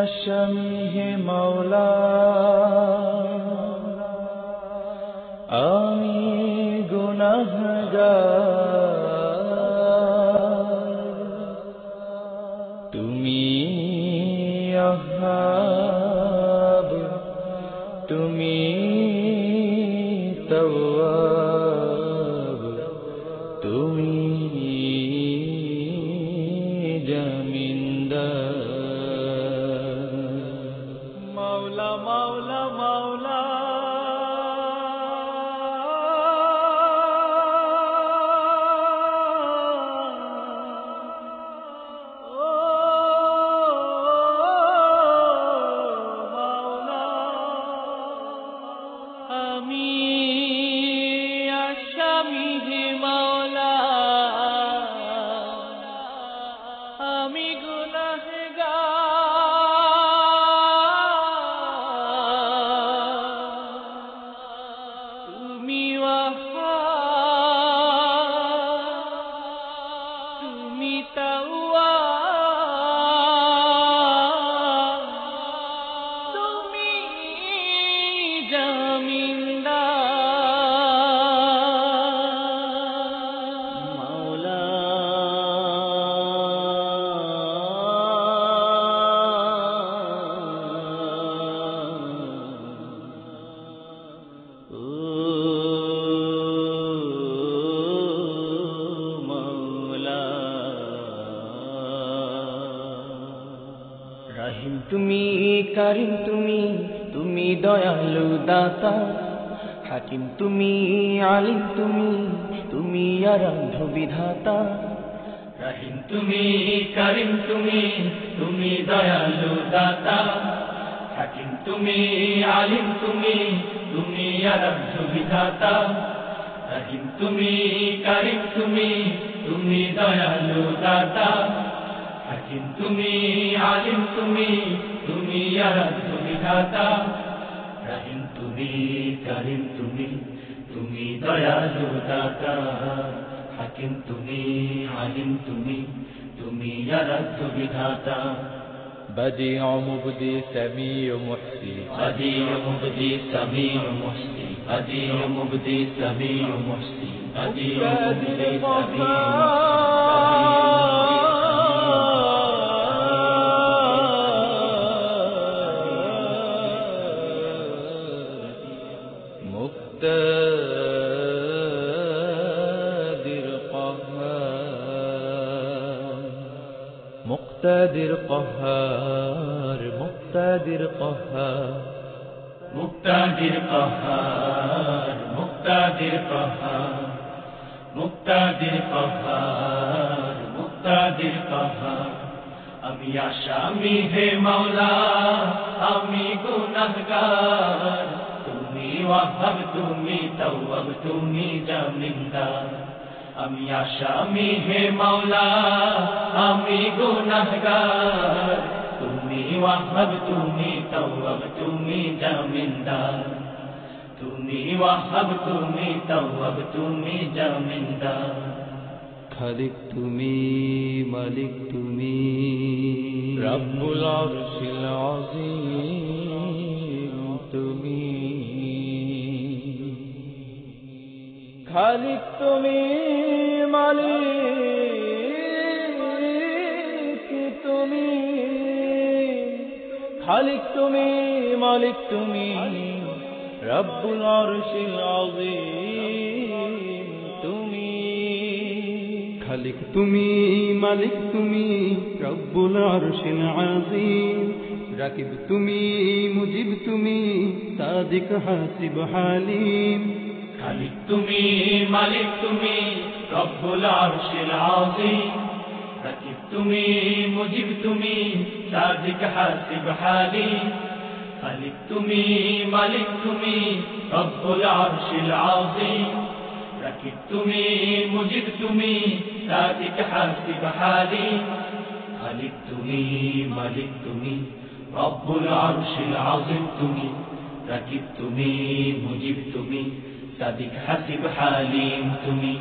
আসামি মৌলা আমি গুনাহগার। তুমি আহাব আমি রহিম তুমি, কারিম তুমি তুমি দয়ালু দাতা। হাকিম তুমি, আলিম তুমি তুমি আরাধ্য বিধাতা। রহিম তুমি, কারিম তুমি তুমি দয়ালু দাতা। হাকিম তুমি, আলিম তুমি তুমি আরাধ্য বিধাতা। রহিম তুমি, কারিম তুমি তুমি দয়ালু দাতা। হাকিম তুমি আলিম তুমি তুমি আরাধ্য বিধাতা রহিম তুমি কারিম তুমি তুমি দয়ালু দাতা হাকিম তুমি আলিম তুমি তুমি আরাধ্য বিধাতা بديع مبدي سميع محسي بديع مبدي سميع محسي بديع مبدي سميع محسي بديع مبدي سميع مقتدر মুক্তাদির কহার মুক্তাদির কহার। মুক্তাদির কহার মুক্তাদির কহার। মুক্তাদির কহার মুক্তাদির কহার। আমি আসামি হে মাওলা, আমি গুনাহগার। তুমি ওয়াহাব, তুমি তাওয়াব, তুমি জামিনদার। আমি আসামি হে মাওলা আমি গুনাহগার। তুমি ওয়াহাব তুমি তাওয়াব তুমি জামিনদার। তুমি ওয়াহাব তুমি তাওয়াব তুমি জামিনদার। খালিক তুমি মালিক তুমি রব্বুল আরশিল আযীম। খালিক তুমি মালিক তুমি। খালিক তুমি মালিক তুমি। রব্বুল আরশিল আযীম তুমি। খালিক তুমি মালিক তুমি। রব্বুল আরশিল আযীম। রাকিব তুমি, মুজিব তুমি। সাদিক হাসিব হালিম। খালিক তুমি, মালিক তুমি, রব্বুল আরশিল আযীম। রাকিব তুমি, মুজিব তুমি, সাদিক হাসিব হালিম। খালিক তুমি, মালিক তুমি, রব্বুল আরশিল আযীম। রাকিব তুমি, মুজিব তুমি, সাদিক হাসিব হালিম। খালিক তুমি, মালিক তুমি, রব্বুল আরশিল আযীম তুমি। রাকিব তুমি, মুজিব তুমি سعدك حسب حالي متمي.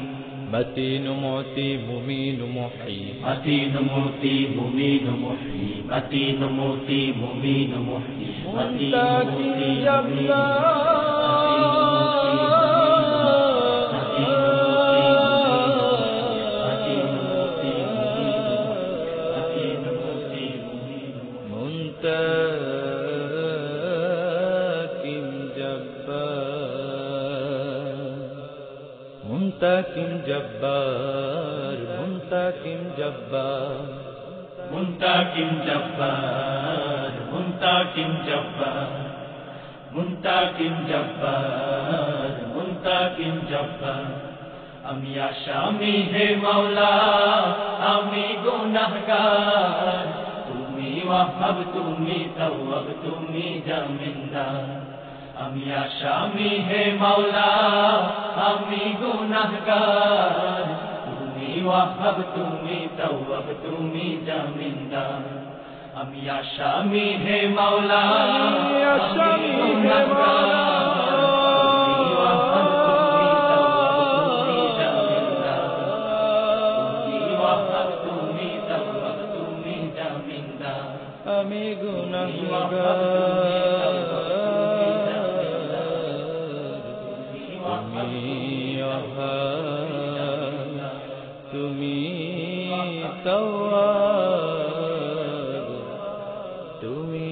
متين معطي ممين محيي. متين معطي ممين محيي. متين معطي ممين محيي. متين معطي ممين محيي মুন্তাকিম জব্বার মুন্তাকিম জব্বার। মুন্তাকিম জব্বার মুন্তাকিম জব্বার। মুন্তাকিম জব্বার মুন্তাকিম জব্বার। আমি আসামি হে মাওলা, আমি গুনাহগার। তুমি ওয়াহাব, তুমি তাওয়াব, তুমি জামিনদার। আমি আসামি হে মাওলা আমি গুনাহগার। তুমি ওয়াহাব তুমি তাওয়াব তুমি জামিনদার। আমি আসামি হে মাওলা আসামি হে আমি তুমি তওয়াব তুমি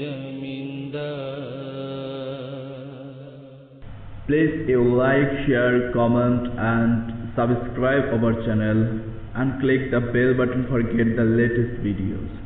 জমিনদার Please you like, share, comment and subscribe our channel and click the bell button for get the latest videos.